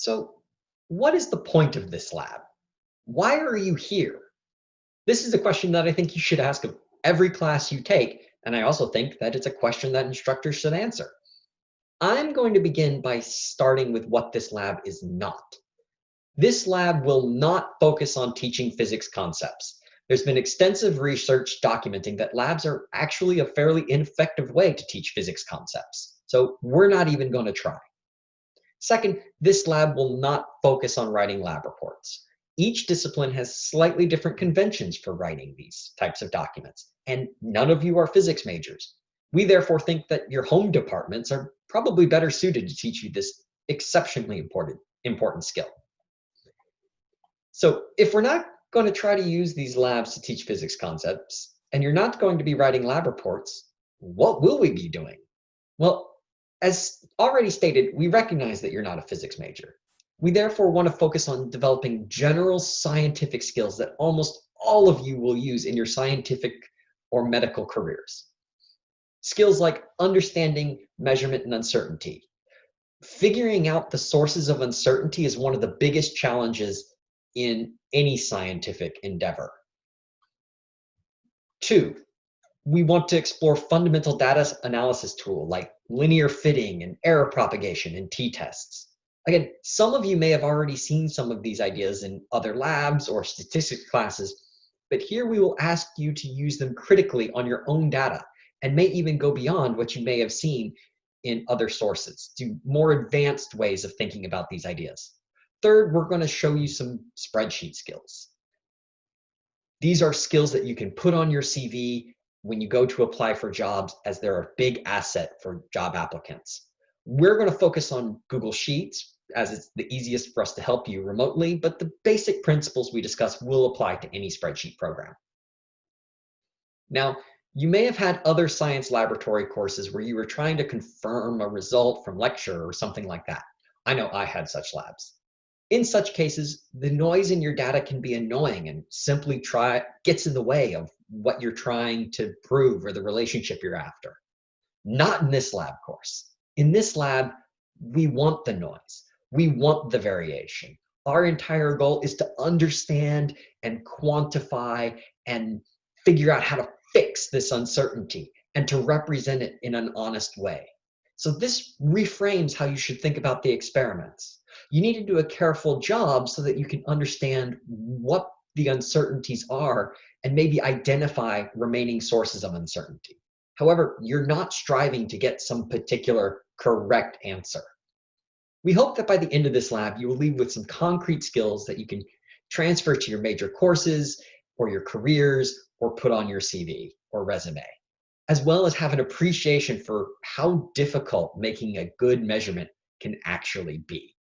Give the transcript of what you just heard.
So what is the point of this lab? Why are you here? This is a question that I think you should ask of every class you take, and I also think that it's a question that instructors should answer. I'm going to begin by starting with what this lab is not. This lab will not focus on teaching physics concepts. There's been extensive research documenting that labs are actually a fairly ineffective way to teach physics concepts. So we're not even going to try. Second, this lab will not focus on writing lab reports. Each discipline has slightly different conventions for writing these types of documents, and none of you are physics majors. We therefore think that your home departments are probably better suited to teach you this exceptionally important, important skill. So if we're not going to try to use these labs to teach physics concepts, and you're not going to be writing lab reports, what will we be doing? Well, as already stated, we recognize that you're not a physics major. We therefore want to focus on developing general scientific skills that almost all of you will use in your scientific or medical careers. Skills like understanding measurement and uncertainty. Figuring out the sources of uncertainty is one of the biggest challenges in any scientific endeavor. Two, we want to explore fundamental data analysis tool like linear fitting and error propagation and t-tests. Again, some of you may have already seen some of these ideas in other labs or statistics classes, but here we will ask you to use them critically on your own data and may even go beyond what you may have seen in other sources to more advanced ways of thinking about these ideas. Third, we're going to show you some spreadsheet skills. These are skills that you can put on your CV when you go to apply for jobs as they're a big asset for job applicants. We're going to focus on Google Sheets as it's the easiest for us to help you remotely, but the basic principles we discuss will apply to any spreadsheet program. Now, you may have had other science laboratory courses where you were trying to confirm a result from lecture or something like that. I know I had such labs. In such cases, the noise in your data can be annoying and simply try gets in the way of what you're trying to prove or the relationship you're after. Not in this lab course. In this lab, we want the noise. We want the variation. Our entire goal is to understand and quantify and figure out how to fix this uncertainty and to represent it in an honest way. So this reframes how you should think about the experiments. You need to do a careful job so that you can understand what the uncertainties are and maybe identify remaining sources of uncertainty. However, you're not striving to get some particular correct answer. We hope that by the end of this lab, you will leave with some concrete skills that you can transfer to your major courses or your careers or put on your CV or resume, as well as have an appreciation for how difficult making a good measurement can actually be.